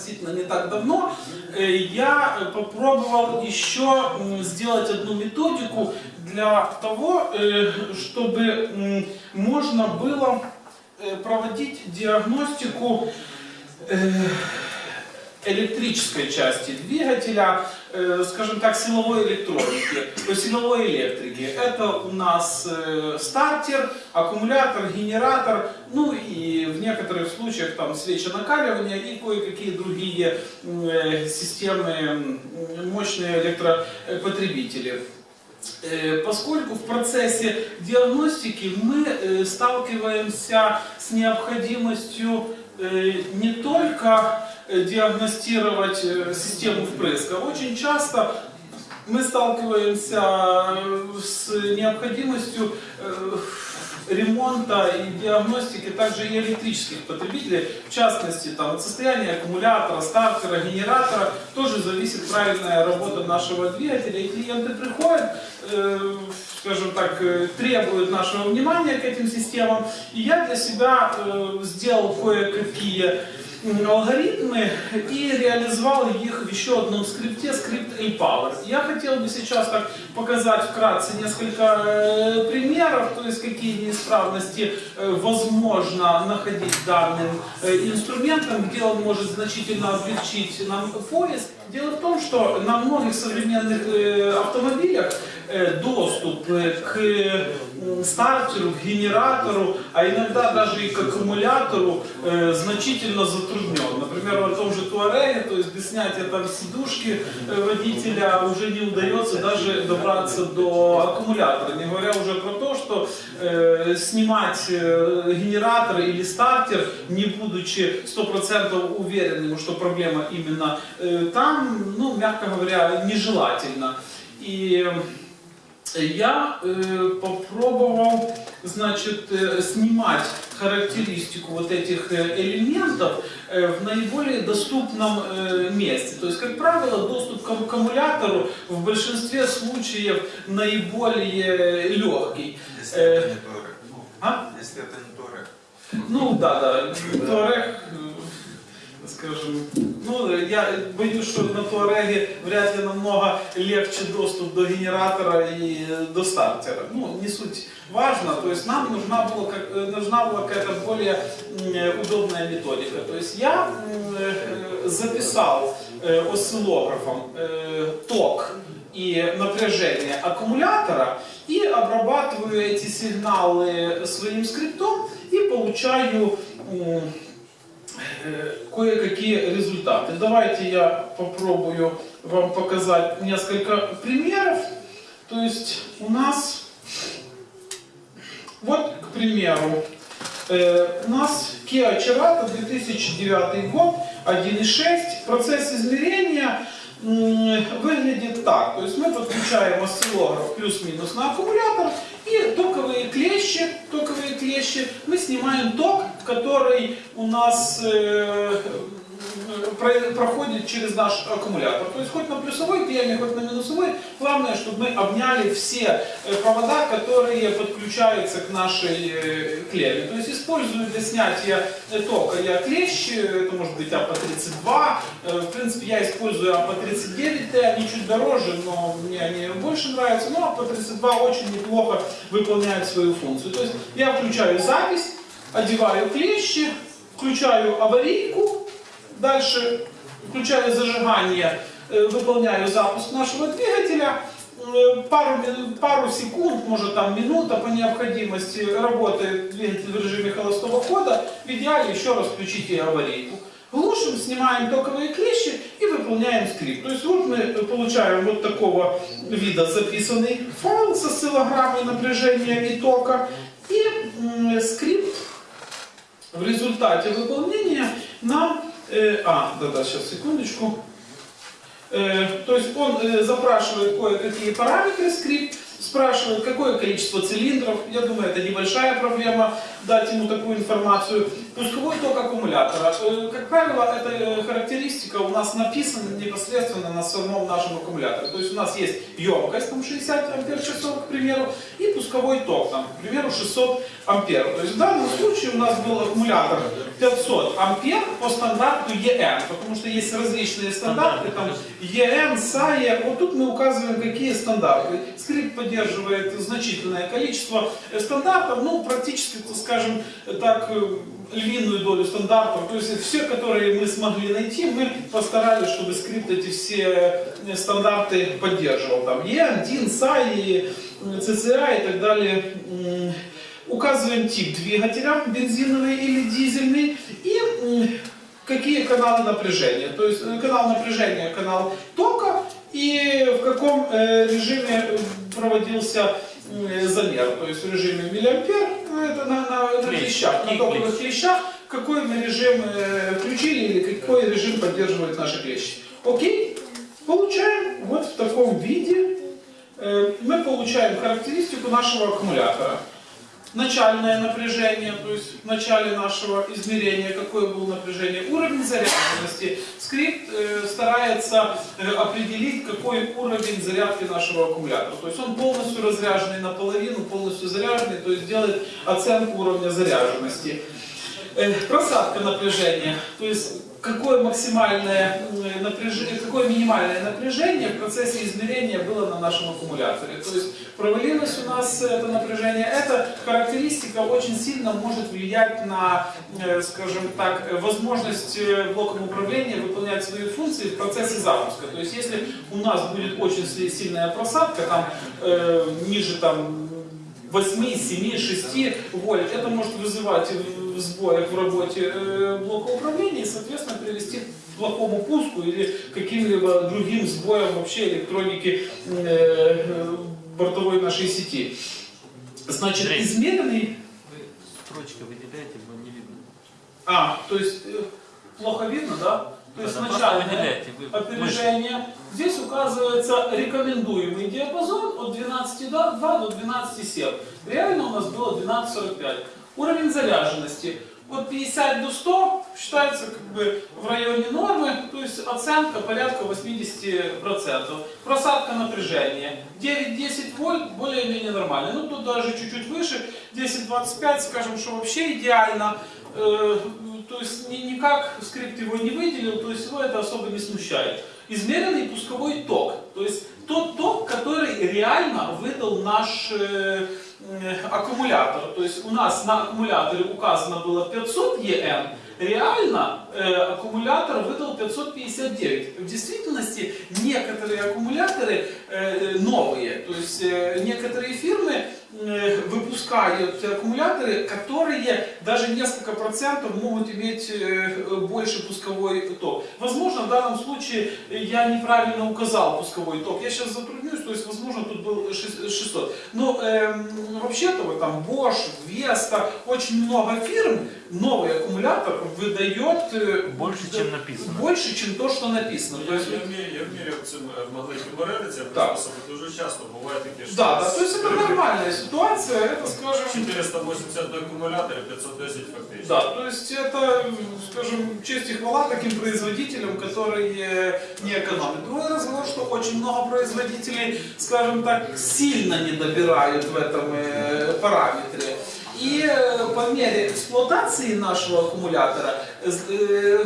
относительно не так давно, э, я попробовал еще сделать одну методику для того, э, чтобы можно было э, проводить диагностику электрической части двигателя, э, скажем так, силовой электроники, то силовой электрики. Это у нас э, стартер, аккумулятор, генератор, ну и в некоторых случаях там свечи накаливания и кое-какие другие э, системы, мощные электропотребители. Поскольку в процессе диагностики мы сталкиваемся с необходимостью не только диагностировать э, систему впрыска, очень часто мы сталкиваемся э, с необходимостью э, ремонта и диагностики также и электрических потребителей, в частности, там, от состояния аккумулятора, стартера, генератора, тоже зависит правильная работа нашего двигателя. И клиенты приходят, э, скажем так, э, требуют нашего внимания к этим системам. И я для себя э, сделал кое-какие алгоритмы и реализовал их в еще одном скрипте, скрипт A-Power. Я хотел бы сейчас так показать вкратце несколько э, примеров, то есть какие неисправности э, возможно находить данным э, инструментом, где он может значительно облегчить нам поиск. Дело в том, что на многих современных автомобилях доступ к стартеру, к генератору, а иногда даже и к аккумулятору э, значительно затруднен. Например, в том же Туареге, то есть без снятия там сидушки э, водителя уже не удается даже добраться до аккумулятора. Не говоря уже про то, что э, снимать э, генератор или стартер, не будучи 100% уверенным, что проблема именно э, там, ну, мягко говоря, нежелательно. И я э, попробовал, значит, э, снимать характеристику вот этих э, элементов э, в наиболее доступном э, месте. То есть, как правило, доступ к аккумулятору в большинстве случаев наиболее легкий. Если это Э, не Торек. а? Если это не Торек. Ну да, да, Туарег, скажем, ну я боюсь, что на Туареге вряд ли намного легче доступ до генератора и до стартера. Ну, не суть важно, то есть нам нужна была, э, нужна была какая-то более э, удобная методика. То есть я э, записал осциллографом ток и напряжение аккумулятора и обрабатываю эти сигналы своим скриптом и получаю кое-какие результаты. Давайте я попробую вам показать несколько примеров. То есть у нас, вот, к примеру, э, у нас Kia Cerato 2009 год, 1.6. Процесс измерения выглядит так. То есть мы подключаем осциллограф плюс-минус на аккумулятор и токовые клещи, токовые клещи, мы снимаем ток, который у нас э, проходит через наш аккумулятор. То есть хоть на плюсовой клемме, хоть на минусовой, главное, чтобы мы обняли все э, провода, которые подключаются к нашей э, клемме. То есть использую для снятия э, тока я клещи, это может быть APPA-32, Э, в принципе я использую APPA-39T, они чуть дороже, но мне они больше нравятся, но APPA-32 очень неплохо выполняют свою функцию. То есть я включаю запись, одеваю клещи, включаю аварийку, дальше включаю зажигание, э, выполняю запуск нашего двигателя, Э, пару, пару секунд, может там минута по необходимости работает двигатель в режиме холостого хода, в идеале еще раз включите аварийку. Глушим, снимаем токовые клещи и выполняем скрипт. То есть вот мы получаем вот такого вида записанный файл со осциллограммой напряжения и тока. И скрипт в результате выполнения нам... э, а, да-да, сейчас, секундочку. Э, то есть он э, запрашивает кое-какие параметры скрипт, спрашивает, какое количество цилиндров. Я думаю, это небольшая проблема дать ему такую информацию. Пусковой ток аккумулятора. Э, Как правило, эта э, характеристика у нас написана непосредственно на самом нашем аккумуляторе. То есть у нас есть емкость, там 60 ампер часов, к примеру, и пусковой пусковой ток, там, к примеру, 600 ампер. То есть в данном случае у нас был аккумулятор 500 ампер по стандарту EN, потому что есть различные стандарты, там EN, SAE, вот тут мы указываем, какие стандарты. Скрипт поддерживает значительное количество стандартов, ну, практически, скажем так, э, львиную долю стандартов, то есть все, которые мы смогли найти, мы постарались, чтобы скрипт эти все э, стандарты поддерживал. Там EN, SAE, CCA и так далее. Указываем тип двигателя, бензиновый или дизельный, и какие каналы напряжения. То есть э, канал напряжения, канал тока, и в каком режиме проводился э, замер. То есть в режиме миллиампер, ну, это на, на, на Клещ. клещах, на клещи? клещах, какой мы режим э, включили или какой режим поддерживает наши клещи. Окей? Получаем вот в таком виде, э, мы получаем характеристику нашего аккумулятора. Начальное напряжение, то есть в начале нашего измерения, какое было напряжение, уровень заряженности. Скрипт э, старается э, определить, какой уровень зарядки нашего аккумулятора. То есть он полностью разряженный наполовину, полностью заряженный, то есть делает оценку уровня заряженности. Э, Просадка напряжения, то есть какое максимальное м, напряжение, какое минимальное напряжение в процессе измерения было на нашем аккумуляторе. То есть провалилось у нас это напряжение. Эта характеристика очень сильно может влиять на, э, скажем так, э, возможность э, блоком управления выполнять свои функции в процессе запуска. То есть если у нас будет очень си- сильная просадка, там э, ниже там 8, 7, 6 вольт. Это может вызывать в- в сбоях в работе э, блока управления и, соответственно, привести к плохому пуску или каким-либо другим сбоям вообще электроники э, бортовой нашей сети. Значит, Андрей. измеренный... Вы строчкой выделяете, его не видно. А, то есть э, плохо видно, да? То есть вы- опережение. Здесь указывается рекомендуемый диапазон от 12,2 до 12,7. Реально у нас было 12,45. Уровень заряженности от 50 до 100 считается как бы в районе нормы, то есть оценка порядка 80%. Просадка напряжения 9-10 вольт более-менее нормально. Ну тут даже чуть-чуть выше, 10-25, скажем, что вообще идеально. Э, то есть ни- никак скрипт его не выделил, то есть его это особо не смущает. Измеренный пусковой ток, то есть тот ток, который реально выдал наш э, э, аккумулятор. То есть у нас на аккумуляторе указано было 500 ЕН, реально э, аккумулятор выдал 559. В действительности некоторые аккумуляторы э, новые, то есть э, некоторые фирмы э, выпускают аккумуляторы, которые даже несколько процентов могут иметь э, больше пусковой ток. Возможно, в данном случае я неправильно указал пусковой ток. Я сейчас затруднюсь, то есть, возможно, тут был шест- 600. Но эм, вообще-то вот там Bosch, Vesta, очень много фирм новый аккумулятор выдает э, Больше, да, чем написано. Больше, чем то, что написано. То Я, есть, я, вмію, я вміряв цим е, маленьким бередицям, Так. приспособи дуже часто буває таке, що да, да, то есть это нормальная ситуация, это, скажем, 480 на акумуляторі, 510 фактично. Да, то есть это, скажем, честь и хвала таким производителям, которые не экономят. Другой разговор, что очень много производителей, скажем так, сильно не добирают в этом э, параметре. И э, по мере эксплуатации нашего аккумулятора э,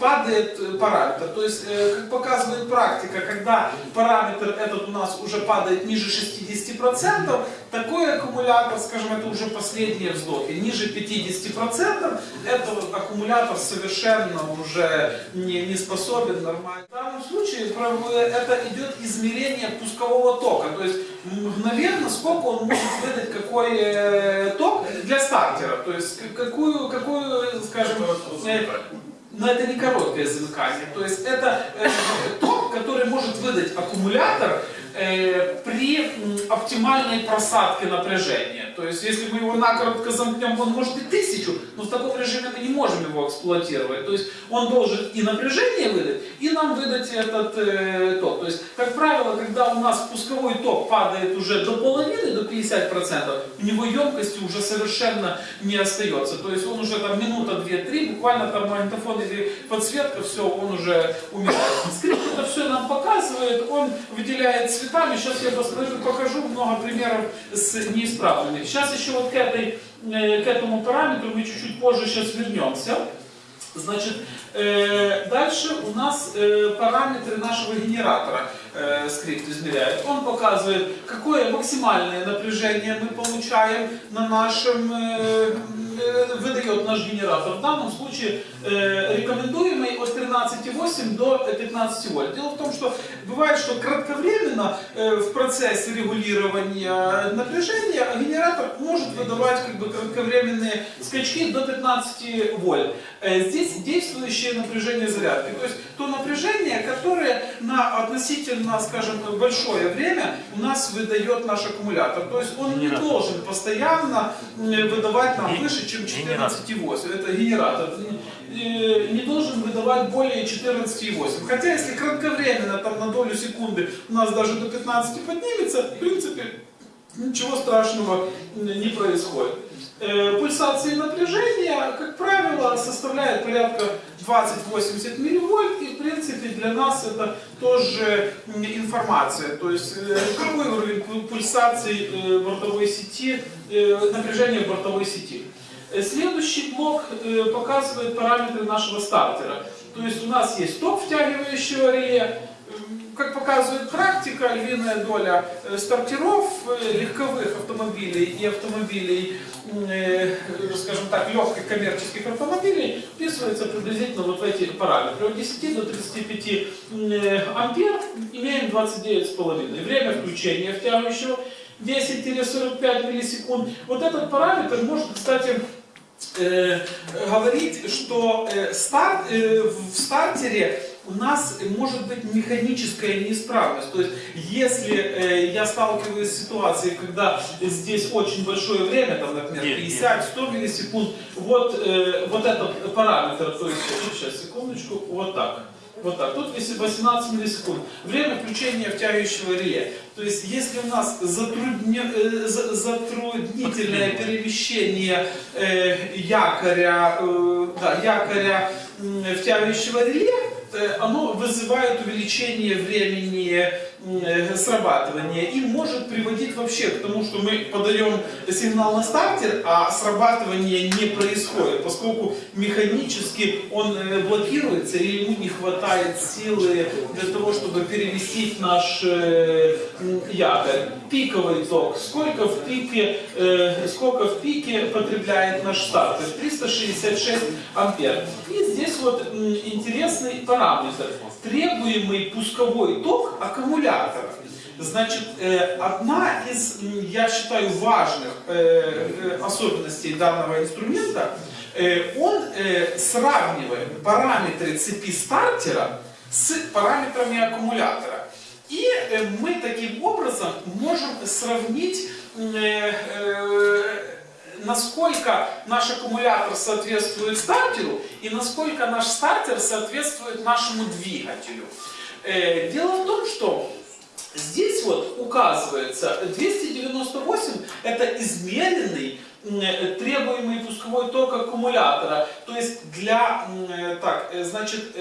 падает параметр. То есть, э, как показывает практика, когда параметр этот у нас уже падает ниже 60%, такой аккумулятор, скажем, это уже последние вздохи, ниже 50%, этот аккумулятор совершенно уже не, не способен нормально. В данном случае это идет измерение пускового тока, то есть мгновенно сколько он может выдать какой э, ток для стартера, то есть какую, какую скажем, э, но это не короткое замыкание. То есть это э, ток, который может выдать аккумулятор э, при м, оптимальной просадке напряжения. То есть, если мы его накоротко замкнем, он может и тысячу, но в таком режиме мы не можем его эксплуатировать. То есть, он должен и напряжение выдать, и нам выдать этот э, ток. То есть, как правило, когда у нас пусковой ток падает уже до половины, до 50%, у него емкости уже совершенно не остается. То есть, он уже там минута, две, три, буквально там магнитофон или подсветка, все, он уже умирает. Скрипт это все нам показывает, он выделяет цветами. Сейчас я покажу много примеров с неисправными. Сейчас еще вот к, этой, э, к этому параметру мы чуть-чуть позже сейчас вернемся. Значит, э, дальше у нас э, параметры нашего генератора э, скрипт измеряет. Он показывает, какое максимальное напряжение мы получаем на нашем, э, выдает наш генератор. В данном случае э, рекомендуемый от 13,8 до 15 вольт. Дело в том, что бывает, что кратковременно э, в процессе регулирования напряжения генератор может выдавать как бы кратковременные скачки до 15 вольт. Э, Здесь действующее напряжение зарядки. То есть то напряжение, которое на относительно, скажем, большое время у нас выдает наш аккумулятор. То есть он не должен постоянно выдавать нам выше, чем генератор. 14,8. Это генератор. Э, Не должен выдавать более 14,8. Хотя если кратковременно, там на долю секунды у нас даже до 15 поднимется, в принципе, ничего страшного не происходит. Э, Пульсации напряжения, как правило, составляет порядка 20-80 милливольт, и в принципе для нас это тоже информация. То есть э, какой уровень пу- пульсаций э, бортовой сети, напряжения бортовой сети. Э, Следующий блок э, показывает параметры нашего стартера. То есть у нас есть ток втягивающего реле, М, как показывает практика, львиная доля э, стартеров э, легковых автомобилей и автомобилей, э, скажем так, легких коммерческих автомобилей вписывается приблизительно вот в эти параметры. От 10 до 35 м, э, ампер имеем 29,5. Время включения втягивающего 10-45 миллисекунд. Вот этот параметр может, кстати, э, говорить, что э, старт, э, в стартере у нас может быть механическая неисправность. То есть, если э, я сталкиваюсь с ситуацией, когда здесь очень большое время, там, например, Нет, 50-100 миллисекунд, вот, э, вот этот параметр, то есть, сейчас, секундочку, вот так. Вот так. Тут 18 миллисекунд. Время включения втягивающего реле. То есть, если у нас затрудне- э, за- затруднительное перемещение э, якоря, э, да, якоря втягивающего реле, оно вызывает увеличение времени срабатывания и может приводить вообще к тому, что мы подаем сигнал на стартер, а срабатывание не происходит, поскольку механически он э, блокируется и ему не хватает силы для того, чтобы переместить наш э, якорь. Пиковый ток. Сколько в пике, э, сколько в пике потребляет наш стартер? 366 ампер. И здесь вот интересный параметр. Требуемый пусковой ток аккумулятора. Значит, э, одна из, я считаю, важных э, э, особенностей данного инструмента, он сравнивает параметры цепи стартера с параметрами аккумулятора. И мы таким образом можем сравнить насколько наш аккумулятор соответствует стартеру и насколько наш стартер соответствует нашему двигателю. Э, Дело в том, что здесь вот указывается 298 это измеренный э, требуемый пусковой ток аккумулятора. То есть для, э, так, значит,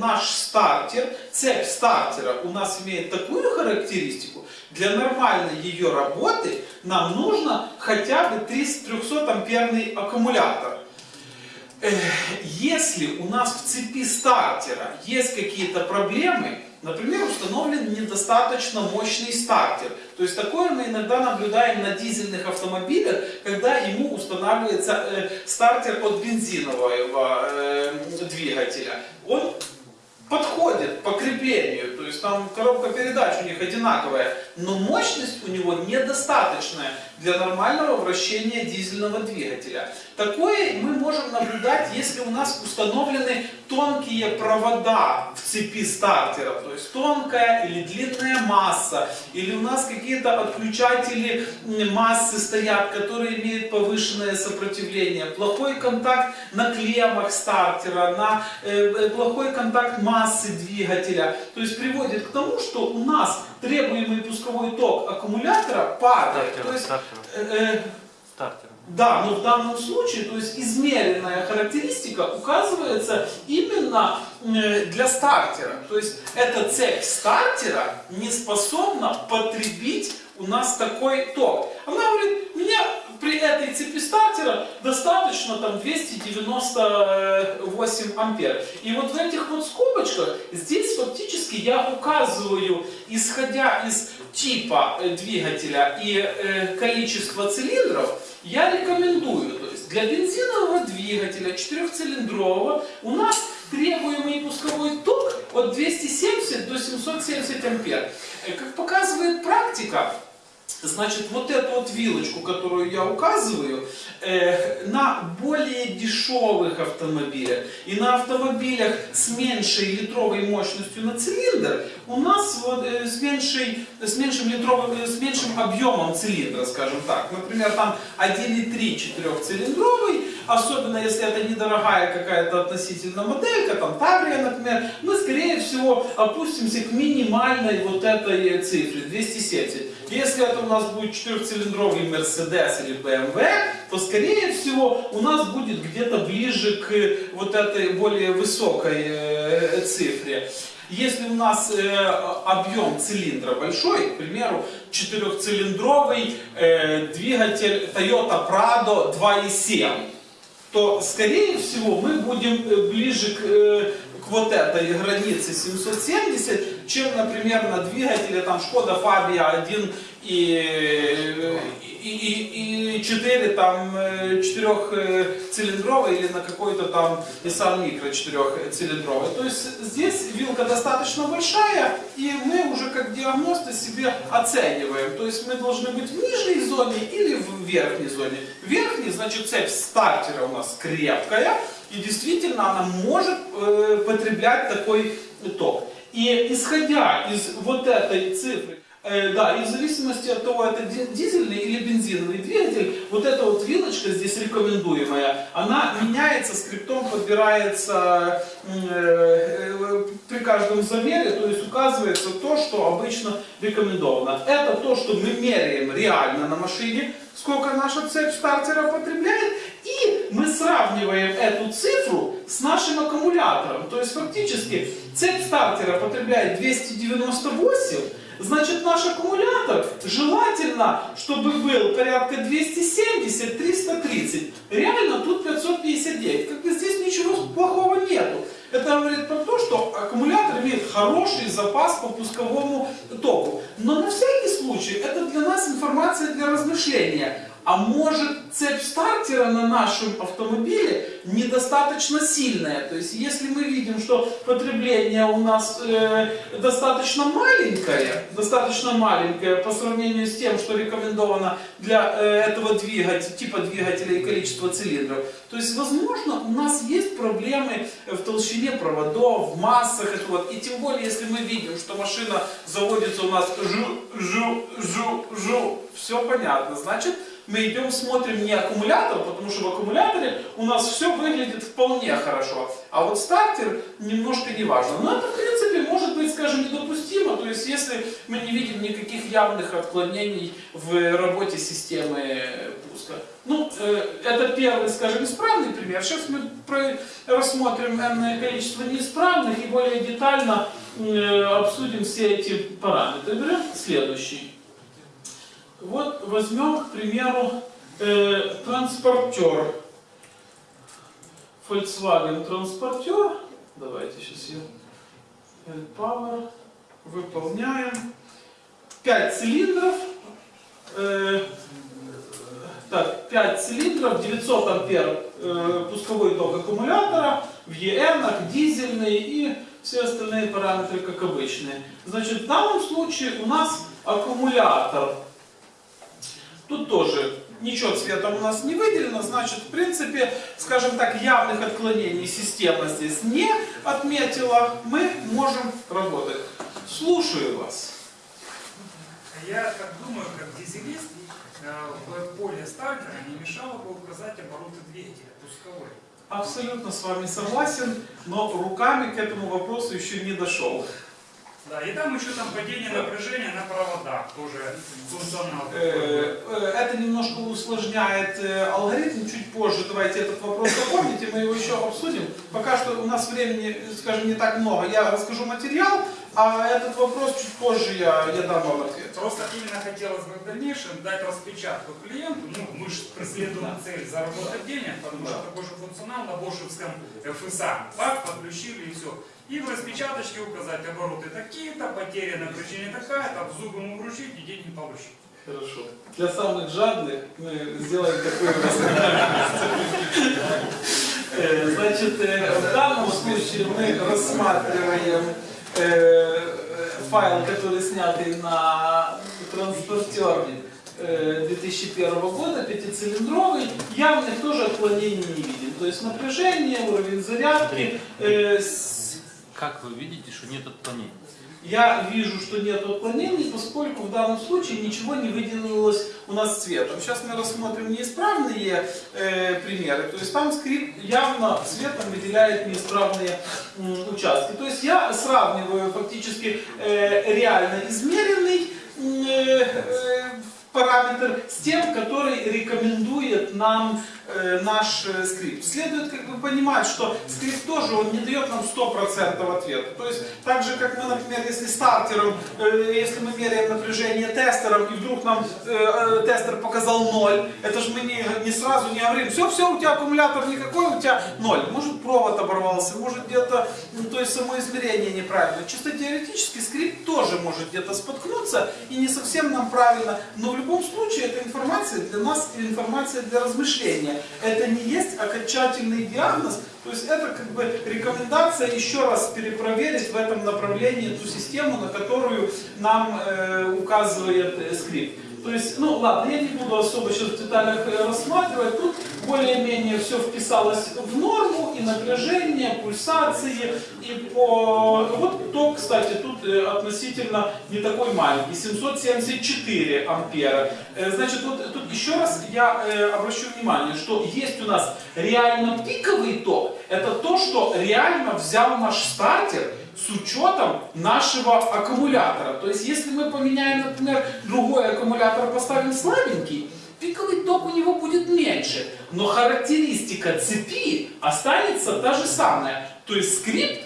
наш стартер, цепь стартера у нас имеет такую характеристику, для нормальной ее работы нам нужно хотя бы 300 амперный аккумулятор. Если у нас в цепи стартера есть какие-то проблемы, например, установлен недостаточно мощный стартер, то есть такое мы иногда наблюдаем на дизельных автомобилях, когда ему устанавливается э, стартер от бензинового э, двигателя. Он подходит по креплению, то есть там коробка передач у них одинаковая, но мощность у него недостаточная. Для нормального вращения дизельного двигателя. Такое мы можем наблюдать, если у нас установлены тонкие провода в цепи стартера, то есть тонкая или длинная масса, или у нас какие-то отключатели массы стоят, которые имеют повышенное сопротивление, плохой контакт на клеммах стартера, на э, э, плохой контакт массы двигателя, то есть приводит к тому, что у нас требуемый пусковой ток аккумулятора падает. Стартера, То есть, стартера, э, э, да, но в данном случае, то есть измеренная характеристика указывается именно э, для стартера. То есть эта цепь стартера не способна потребить у нас такой ток. Она говорит, мне при этой цепи стартера достаточно там 298 ампер. И вот в этих вот скобочках здесь фактически я указываю, исходя из типа э, двигателя и э, количества цилиндров, я рекомендую, то есть для бензинового двигателя четырехцилиндрового у нас требуемый пусковой ток от 270 до 770 ампер. Э, Как показывает практика, Значит, вот эту вот вилочку, которую я указываю, э, на более дешевых автомобилях и на автомобилях с меньшей литровой мощностью на цилиндр, у нас вот, э, с, меньшей, с, меньшим литровым, э, с меньшим объемом цилиндра, скажем так. Например, там 1,3 четырехцилиндровый, особенно если это недорогая какая-то относительно моделька, там Таврия, например, мы, скорее всего, опустимся к минимальной вот этой цифре, 270. Если это у нас будет четырехцилиндровый Mercedes или BMW, то скорее всего у нас будет где-то ближе к вот этой более высокой э, цифре. Если у нас э, объем цилиндра большой, к примеру, четырехцилиндровый э, двигатель Toyota Prado 2.7, то скорее всего мы будем э, ближе к, э, к вот этой границе 770, чем, например, на двигателе там Шкода Фабия 1 и, и, и, и 4 там э, четырехцилиндровый или на какой-то там Nissan Micro четырехцилиндровый. То есть здесь вилка достаточно большая, и мы уже как диагносты себе оцениваем. То есть мы должны быть в нижней зоне или в верхней зоне. В верхней, значит, цепь стартера у нас крепкая, и действительно она может э, потреблять такой ток. И исходя из вот этой цифры, э, да, и в зависимости от того, это ди- дизельный или бензиновый двигатель, вот эта вот вилочка здесь рекомендуемая, она меняется, скриптом подбирается э, э, при каждом замере, то есть указывается то, что обычно рекомендовано. Это то, что мы меряем реально на машине, сколько наша цепь стартера потребляет, и мы сравниваем эту цифру с нашим аккумулятором. То есть фактически цепь стартера потребляет 298, значит наш аккумулятор желательно, чтобы был порядка 270-330. Реально тут 559. Как бы здесь ничего плохого нету. Это говорит про то, что аккумулятор имеет хороший запас по пусковому току. Но на всякий случай это для нас информация для размышления. А может цепь стартера на нашем автомобиле недостаточно сильная. То есть если мы видим, что потребление у нас э, достаточно маленькое, достаточно маленькое по сравнению с тем, что рекомендовано для э, этого двигателя, типа двигателя и количества цилиндров, то есть возможно у нас есть проблемы в толщине проводов, в массах. Это вот. И тем более, если мы видим, что машина заводится у нас жу, жу, жу, жу, все понятно. Значит, мы идем смотрим не аккумулятор, потому что в аккумуляторе у нас все выглядит вполне хорошо. А вот стартер немножко не важно. Но это, в принципе, может быть, скажем, недопустимо. То есть, если мы не видим никаких явных отклонений в работе системы пуска. Ну, э, это первый, скажем, исправный пример. Сейчас мы рассмотрим энное количество неисправных и более детально э, обсудим все эти параметры. Берем следующий. Вот возьмем, к примеру, э, транспортер. Volkswagen транспортер. Давайте сейчас я L-Power. Выполняем. 5 цилиндров. Э, так, 5 цилиндров, 900 ампер э, пусковой ток аккумулятора, в EN, дизельный и все остальные параметры как обычные. Значит, в данном случае у нас аккумулятор Тут тоже ничего цветом у нас не выделено, значит, в принципе, скажем так, явных отклонений система здесь не отметила, мы можем работать. Слушаю вас. Я так думаю, как дизелист, э, в поле стартера не мешало бы указать обороты двигателя пусковой. Абсолютно с вами согласен, но руками к этому вопросу еще не дошел. Да, и там еще там падение напряжения на проводах, тоже функционал. Э, э, Это немножко усложняет э, алгоритм. Чуть позже давайте этот вопрос запомните, мы его еще обсудим. Пока что у нас времени, скажем, не так много. Я расскажу материал, а этот вопрос чуть позже я, я дам вам ответ. Просто именно хотелось бы в дальнейшем дать распечатку клиенту, ну, мы же преследуем цель заработать денег, потому что такой же функционал на бошевском ФСА. Пак, подключили и все. И в распечаточке указать обороты такие-то, потеря напряжения такая-то, в зубы ему вручить и деньги получить. Хорошо. Для самых жадных мы сделаем такой Э, Значит, э, в данном случае мы рассматриваем э, файл, который снятый на транспортере э, 2001 года, пятицилиндровый, явных тоже отклонений не видим. То есть напряжение, уровень зарядки. э, с- Как вы видите, что нет отклонений? Я вижу, что нет отклонений, поскольку в данном случае ничего не выделилось у нас цветом. Сейчас мы рассмотрим неисправные э, примеры. То есть там скрипт явно цветом выделяет неисправные м, участки. То есть я сравниваю фактически э, реально измеренный э, э, параметр с тем, который рекомендует нам э, наш э, скрипт. Следует как бы понимать, что скрипт тоже он не дает нам 100% ответа. То есть так же, как мы, например, если стартером, э, если мы меряем напряжение тестером, и вдруг нам э, э, тестер показал 0, это же мы не, не сразу не говорим, все, все, у тебя аккумулятор никакой, у тебя 0. Может провод оборвался, может где-то, ну, то есть само измерение неправильно. Чисто теоретически скрипт тоже может где-то споткнуться и не совсем нам правильно, но любом случае эта информация для нас информация для размышления. Это не есть окончательный диагноз, то есть это как бы рекомендация еще раз перепроверить в этом направлении ту систему, на которую нам э, указывает э, скрипт. То есть, ну ладно, я не буду особо сейчас в деталях э, рассматривать. Тут более-менее все вписалось в норму, и напряжение, пульсации, и по... Вот ток, кстати, тут э, относительно не такой маленький, 774 ампера. Э, Значит, вот тут еще раз я обращу внимание, что есть у нас реально пиковый ток. Это то, что реально взял наш стартер с учетом нашего аккумулятора. То есть, если мы поменяем, например, другой аккумулятор, поставим слабенький, пиковый ток у него будет меньше, но характеристика цепи останется та же самая. То есть скрипт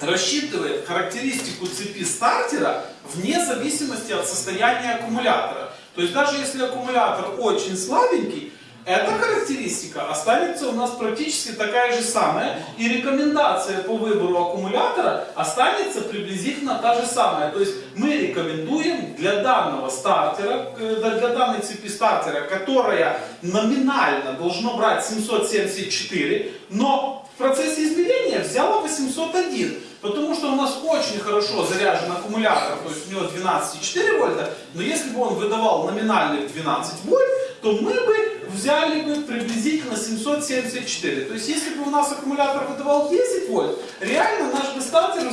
рассчитывает характеристику цепи стартера вне зависимости от состояния аккумулятора. То есть даже если аккумулятор очень слабенький, эта характеристика останется у нас практически такая же самая, и рекомендация по выбору аккумулятора останется приблизительно та же самая. То есть мы рекомендуем для данного стартера, э, для данной цепи стартера, которая номинально должна брать 774, но в процессе измерения взяла 801. Потому что у нас очень хорошо заряжен аккумулятор, то есть у него 12,4 вольта, но если бы он выдавал номинальных 12 вольт, то мы бы взяли бы приблизительно 774. То есть если бы у нас аккумулятор выдавал 10 вольт, реально наш бы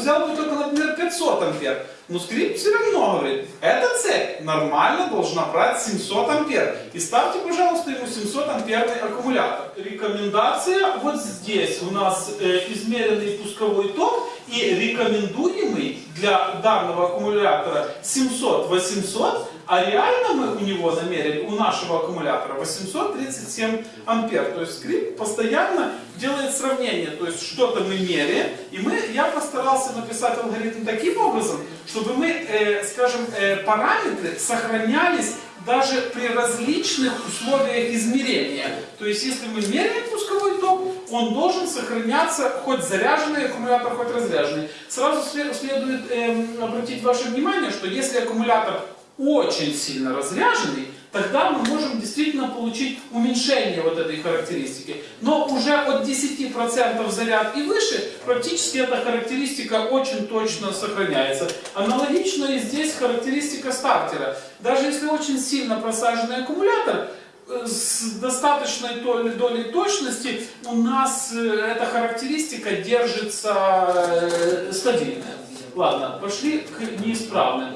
взял бы только, например, 500 ампер. Но скрипт все равно говорит, эта цепь нормально должна брать 700 ампер. И ставьте, пожалуйста, ему 700 амперный аккумулятор. Рекомендация вот здесь у нас э, измеренный пусковой ток и рекомендуемый для данного аккумулятора 700-800, а реально мы у него намерили, у нашего аккумулятора 837 ампер. То есть скрипт постоянно делает сравнение. То есть что-то мы меряем, и мы, я постарался написать алгоритм таким образом, чтобы мы, э, скажем, э, параметры сохранялись даже при различных условиях измерения. То есть если мы меряем пусковой ток, он должен сохраняться хоть заряженный аккумулятор, хоть разряженный. Сразу след- следует эм, обратить ваше внимание, что если аккумулятор очень сильно разряженный, тогда мы можем действительно получить уменьшение вот этой характеристики. Но уже от 10% заряд и выше практически эта характеристика очень точно сохраняется. Аналогично и здесь характеристика стартера. Даже если очень сильно просаженный аккумулятор, э, с достаточной долей, точности у нас э, эта характеристика держится э, стабильная. Ладно, пошли к неисправным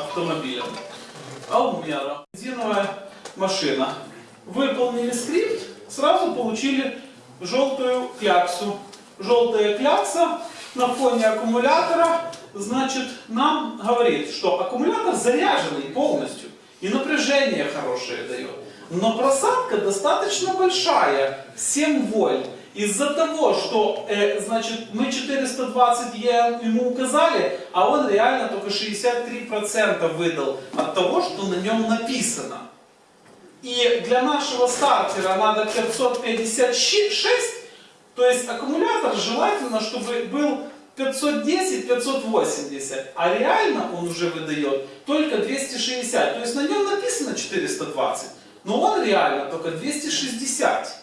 автомобилям. Алмера. Бензиновая машина. Выполнили скрипт, сразу получили желтую кляксу. Желтая клякса на фоне аккумулятора, значит, нам говорит, что аккумулятор заряженный полностью. И напряжение хорошее дает. Но просадка достаточно большая, 7 вольт. Из-за того, что, э, значит, мы 420 Е ему указали, а он реально только 63% выдал от того, что на нем написано. И для нашего стартера надо 556, то есть аккумулятор желательно, чтобы был 510-580, а реально он уже выдает только 260. То есть на нем написано 420, но он реально только 260.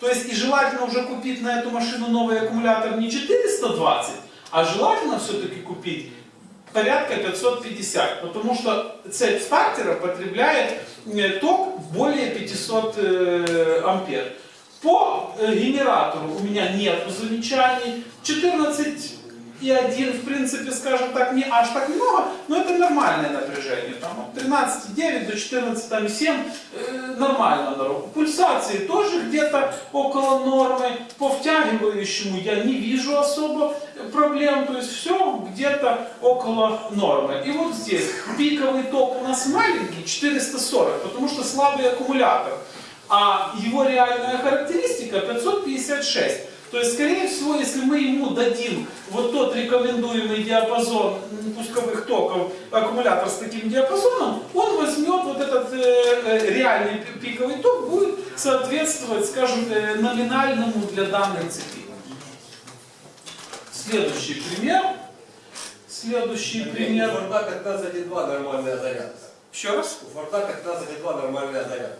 То есть и желательно уже купить на эту машину новый аккумулятор не 420, а желательно все-таки купить порядка 550, потому что цепь стартера потребляет э, ток более 500 э, ампер. По э, генератору у меня нет замечаний. 14 и 1, в принципе, скажем так, не аж так много, но это нормальное напряжение. Там от 13,9 до 14,7 э, нормально на руку. Пульсации тоже где-то около нормы. По втягивающему я не вижу особо проблем, то есть все где-то около нормы. И вот здесь пиковый ток у нас маленький, 440, потому что слабый аккумулятор. А его реальная характеристика 556. То есть, скорее всего, если мы ему дадим вот тот рекомендуемый диапазон пусковых токов, аккумулятор с таким диапазоном, он возьмет вот этот э, э, реальный пи- пиковый ток, будет соответствовать, скажем, э, номинальному для данной цепи. Следующий пример. Следующий У пример. Форда 15,2 нормальная зарядка. Еще раз. У Форда 15,2 нормальная зарядка.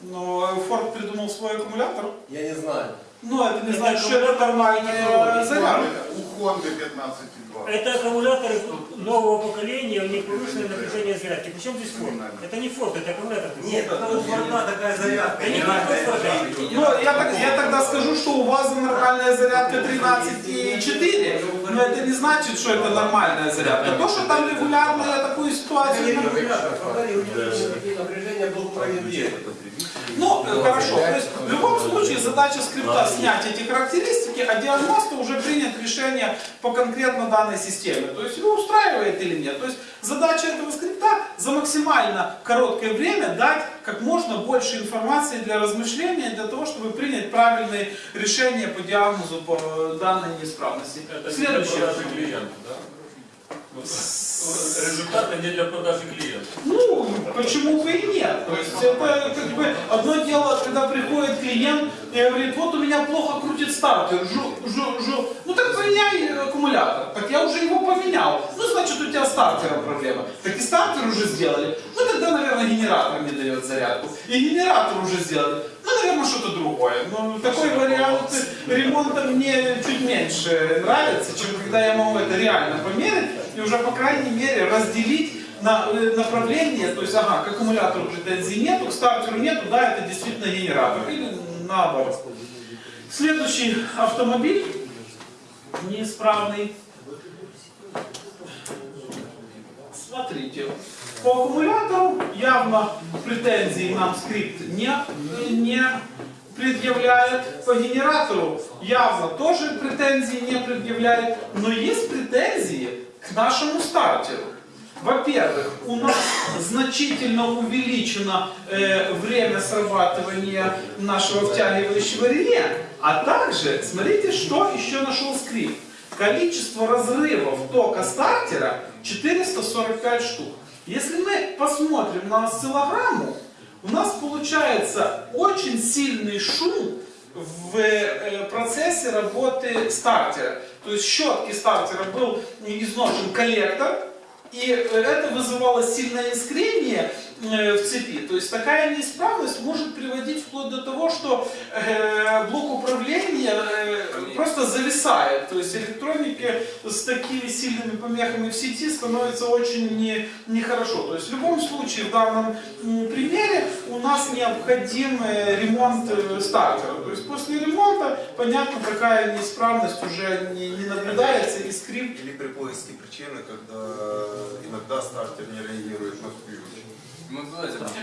Но Форд придумал свой аккумулятор. Я не знаю. Но это не значит, что это нормальная зарядка. У Хонды 15,2. Это аккумуляторы нового поколения, у них повышенное напряжение зарядки. Причем здесь форд? Это не форд, это аккумулятор. Нет, это у Форда такая зарядка. Да не зарядка. Ну, я, так- я тогда скажу, что у вас нормальная зарядка 13,4, но это не значит, что это нормальная зарядка. То, что там регулярно я такую ситуацию... регулятор. Форда регулирующий Ну, э, хорошо. То есть, в любом случае, задача скрипта снять эти характеристики, а диагносту уже принят решение по конкретно данной системе. То есть, его устраивает или нет. То есть, задача этого скрипта за максимально короткое время дать как можно больше информации для размышления, для того, чтобы принять правильные решения по диагнозу по данной неисправности. Это не Следующее. продажи клиента, да? Результаты не для продажи клиента. Ну, почему бы и нет? То есть это как бы одно дело, когда приходит клиент и говорит, вот у меня плохо крутит стартер, жу, жу, жу. Ну так поменяй аккумулятор. Так я уже его поменял. Ну, значит, у тебя стартера проблема. Так и стартер уже сделали. Ну, тогда, наверное, генератор не дает зарядку. И генератор уже сделали. Ну, наверное, что-то другое. Но такой вариант ремонта мне чуть меньше нравится, чем когда я могу это реально померить и уже, по крайней мере, разделить на э, направление, то есть, ага, к аккумулятору претензий нету, к стартеру нету, да, это действительно генератор, или наоборот. Следующий автомобиль неисправный. Смотрите, по аккумулятору явно претензий нам скрипт не, не предъявляет. По генератору явно тоже претензий не предъявляет. Но есть претензии к нашему стартеру. Во-первых, у нас значительно увеличено э, время срабатывания нашего втягивающего реле. А также, смотрите, что еще нашел скрипт. Количество разрывов тока стартера 445 штук. Если мы посмотрим на осциллограмму, у нас получается очень сильный шум в э, процессе работы стартера. То есть в щетке стартера был изношен коллектор, И э, это вызывало сильное искрение в цепи. То есть такая неисправность может приводить вплоть до того, что э, блок управления э, просто зависает. То есть электроники с такими сильными помехами в сети становится очень не- нехорошо. То есть в любом случае в данном примере у нас необходим э, ремонт э, стартера. То есть после ремонта, понятно, такая неисправность уже не, не наблюдается и скрипт Или при поиске причины, когда иногда стартер не реагирует на ключ.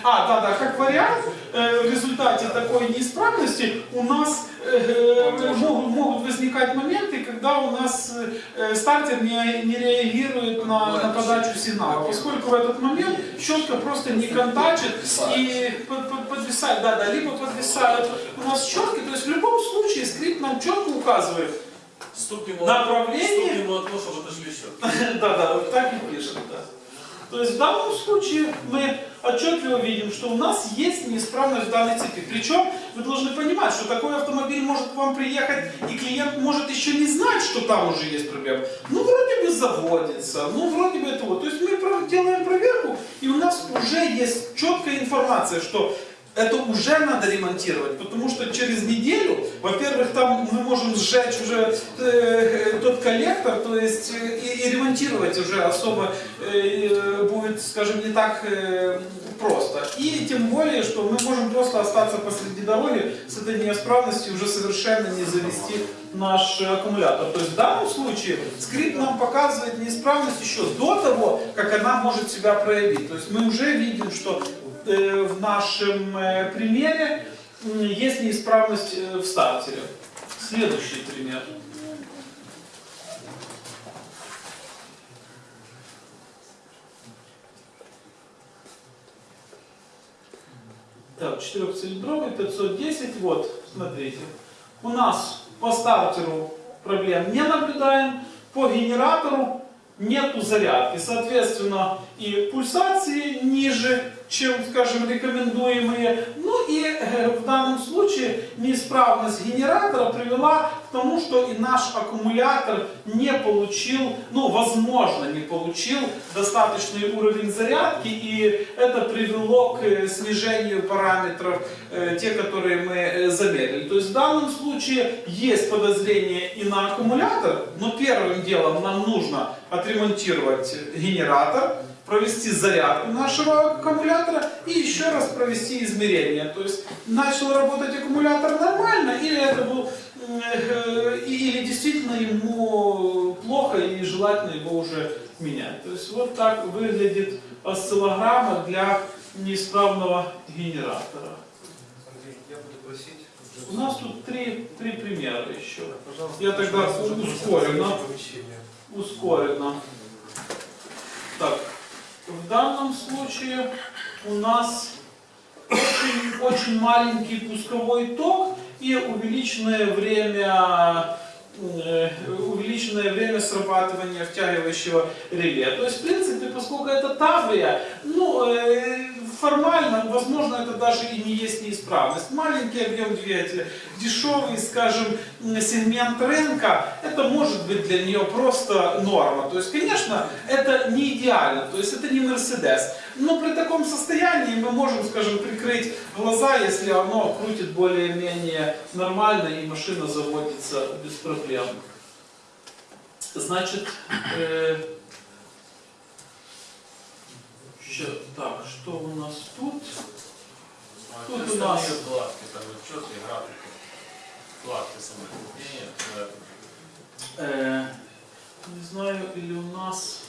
А, да, да, как вариант, э, в результате такой неисправности у нас э, могут, могут возникать моменты, когда у нас э, стартер не, не реагирует на, на подачу сигнала, поскольку в этот момент щетка просто не контачит и под- под- подвисает, да, да, либо подвисают у нас щетки, то есть в любом случае скрипт нам четко указывает, Стук ему, Направление? стук ему от того, чтобы отошли счет. Да, да, вот так и пишет, да. То есть в данном случае мы отчетливо видим, что у нас есть неисправность в данной цепи. Причем вы должны понимать, что такой автомобиль может к вам приехать, и клиент может еще не знать, что там уже есть проблема. Ну, вроде бы заводится, ну, вроде бы это вот. То есть мы делаем проверку, и у нас уже есть четкая информация, что это уже надо ремонтировать, потому что через неделю, во-первых, там мы можем сжечь уже э, тот коллектор, то есть э, и, и ремонтировать уже особо э, будет, скажем, не так э, просто. И тем более, что мы можем просто остаться посреди дороги с этой неисправностью, уже совершенно не завести наш э, аккумулятор. То есть в данном случае скрипт нам показывает неисправность еще до того, как она может себя проявить. То есть мы уже видим, что э, в нашем э, примере есть неисправность э, в стартере. Следующий пример. Так, четырехцилиндровый, 510, вот, смотрите. У нас по стартеру проблем не наблюдаем, по генератору нету зарядки. Соответственно, и пульсации ниже, чем, скажем, рекомендуемые. Ну и в данном случае неисправность генератора привела к тому, что и наш аккумулятор не получил, ну, возможно, не получил достаточный уровень зарядки, и это привело к э, снижению параметров, э, те, которые мы э, замерили. То есть в данном случае есть подозрение и на аккумулятор, но первым делом нам нужно отремонтировать генератор, провести зарядку нашего аккумулятора и еще раз провести измерение. То есть начал работать аккумулятор нормально или это был э, или действительно ему плохо и желательно его уже менять. То есть вот так выглядит осциллограмма для неисправного генератора. Андрей, я буду просить... У нас тут три, три примера еще. Пожалуйста, Я тогда ускоренно. ускоренно. Так, в данном случае у нас очень, очень маленький пусковой ток и увеличенное время э, увеличенное время срабатывания втягивающего реле. То есть, в принципе, поскольку это таврия, ну, э, формально, возможно, это даже и не есть неисправность. Маленький объем двигателя, дешевый, скажем, сегмент рынка, это может быть для нее просто норма. То есть, конечно, это не идеально, то есть это не Мерседес. Но при таком состоянии мы можем, скажем, прикрыть глаза, если оно крутит более-менее нормально и машина заводится без проблем. Значит, э, так, что у нас тут? Тут у нас- Вкладки, там вот четкие графики. Вкладки самокрепления. Э, не знаю, или у нас...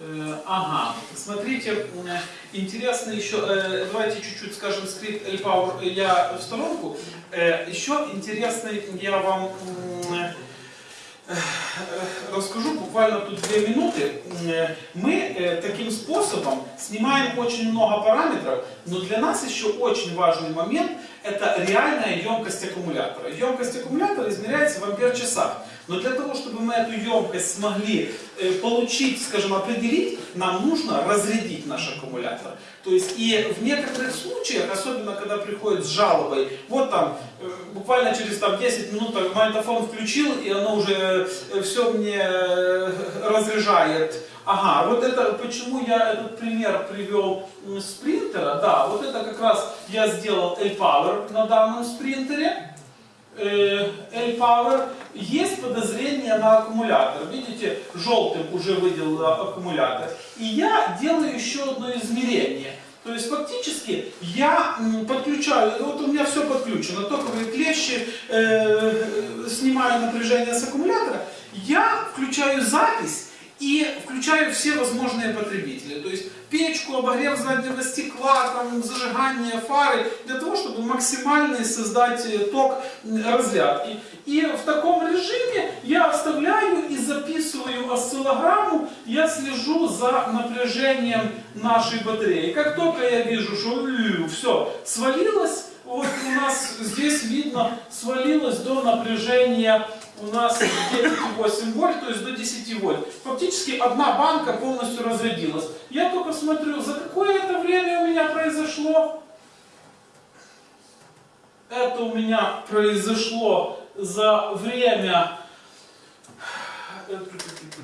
э, ага, смотрите, э, интересно еще, э, давайте чуть-чуть скажем скрипт L-Power я в сторонку. Э, еще интересный я вам э, э, расскажу буквально тут две минуты. Мы э, таким способом снимаем очень много параметров, но для нас еще очень важный момент это реальная емкость аккумулятора. Емкость аккумулятора измеряется в ампер-часах. Но для того, чтобы мы эту емкость смогли э, получить, скажем, определить, нам нужно разрядить наш аккумулятор. То есть и в некоторых случаях, особенно когда приходит с жалобой, вот там э, буквально через там, 10 минут магнитофон включил, и оно уже все мне э, разряжает. Ага, вот это, почему я этот пример привел м, с принтера, да, вот это как раз я сделал L-Power на данном спринтере. Э, L-Power, есть подозрение на аккумулятор. Видите, желтым уже выделил аккумулятор. И я делаю еще одно измерение. То есть фактически я подключаю, вот у меня все подключено, токовые клещи, э, снимаю напряжение с аккумулятора, я включаю запись и включаю все возможные потребители. То есть печку, обогрев заднего стекла, там, зажигание фары, для того, чтобы максимально создать э, ток разрядки. И в таком режиме я вставляю и записываю осциллограмму, я слежу за напряжением нашей батареи. Как только я вижу, что все свалилось, вот у нас здесь видно, свалилось до напряжения у нас 9,8 вольт, то есть до 10 вольт. Фактически одна банка полностью разрядилась. Я только смотрю, за какое это время у меня произошло. Это у меня произошло за время э,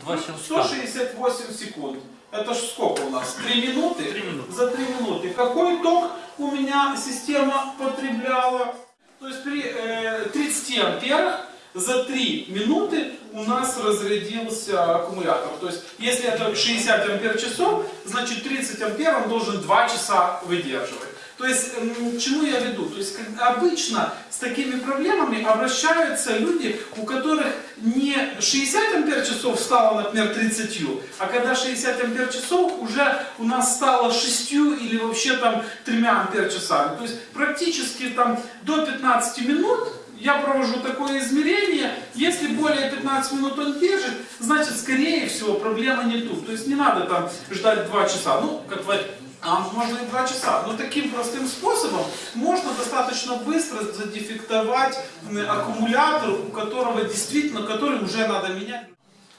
Два щелчка. 168 секунд. Это ж сколько у нас? 3 минуты? Три минуты. За 3 минуты. Какой ток у меня система потребляла? То есть при э, 30 амперах за 3 минуты у нас разрядился аккумулятор. То есть если это 60 ампер часов, значит 30 ампер он должен 2 часа выдерживать. То есть, чему я веду? То есть, обычно с такими проблемами обращаются люди, у которых не 60 ампер часов стало, например, 30, а когда 60 ампер часов уже у нас стало 6 или вообще там 3 ампер часами. То есть, практически там до 15 минут я провожу такое измерение, если более 15 минут он держит, значит, скорее всего, проблема не тут. То есть не надо там ждать 2 часа. Ну, как вы а можно и 2 часа. Но таким простым способом можно достаточно быстро задефектовать аккумулятор, у которого действительно, который уже надо менять.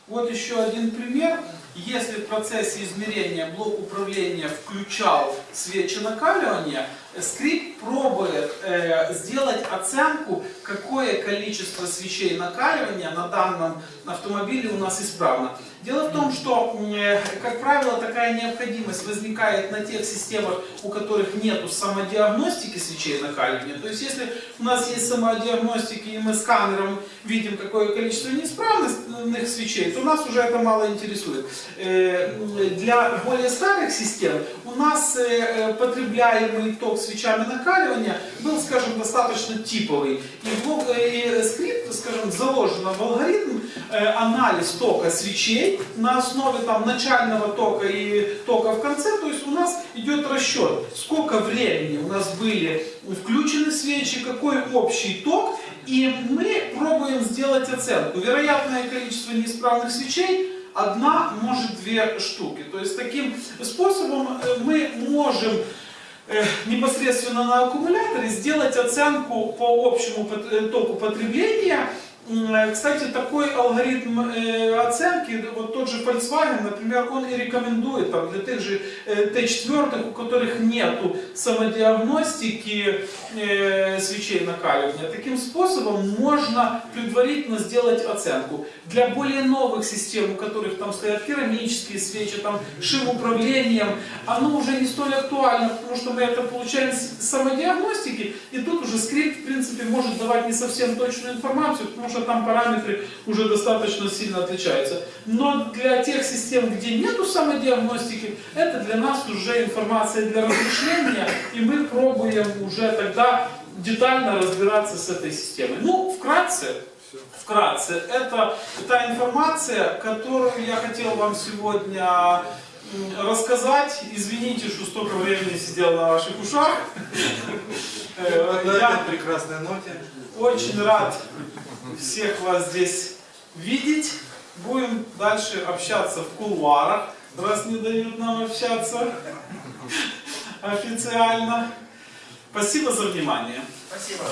Вот еще один пример. Если в процессе измерения блок управления включал свечи накаливания, скрипт пробует э, сделать оценку, какое количество свечей накаливания на данном автомобиле у нас исправно. Дело в том, что, э, как правило, такая необходимость возникает на тех системах, у которых нет самодиагностики свечей накаливания. То есть, если у нас есть самодиагностики и мы сканером видим, какое количество неисправных свечей, то нас уже это мало интересует. Э, Для более старых систем у нас э, э, потребляемый ток свечами накаливания был, скажем, достаточно типовый. И, блок- и скрипт, скажем, заложен в алгоритм э, анализ тока свечей на основе там, начального тока и тока в конце. То есть у нас идет расчет, сколько времени у нас были включены свечи, какой общий ток. И мы пробуем сделать оценку. Вероятное количество неисправных свечей одна, может две штуки. То есть таким способом э, мы можем э, непосредственно на аккумуляторе сделать оценку по общему э, току потребления. Э, Кстати, такой алгоритм э, оценки, вот тот же Volkswagen, например, он и рекомендует там, для тех же э, Т4, у которых нету самодиагностики свечей накаливания. Таким способом можно предварительно сделать оценку. Для более новых систем, у которых там стоят керамические свечи, там шим управлением, оно уже не столь актуально, потому что мы это получаем с самодиагностики, и тут уже скрипт, в принципе, может давать не совсем точную информацию, потому что там параметры уже достаточно сильно отличаются. Но для тех систем, где нету самодиагностики, это для нас уже информация для размышления, и мы пробуем уже тогда детально разбираться с этой системой. Ну, вкратце, вкратце, это та информация, которую я хотел вам сегодня рассказать. Извините, что столько времени сидел на ваших ушах. На этой прекрасной ноте. очень рад всех вас здесь видеть. Будем дальше общаться в кулуарах, раз не дают нам общаться официально. Спасибо за внимание. Спасибо.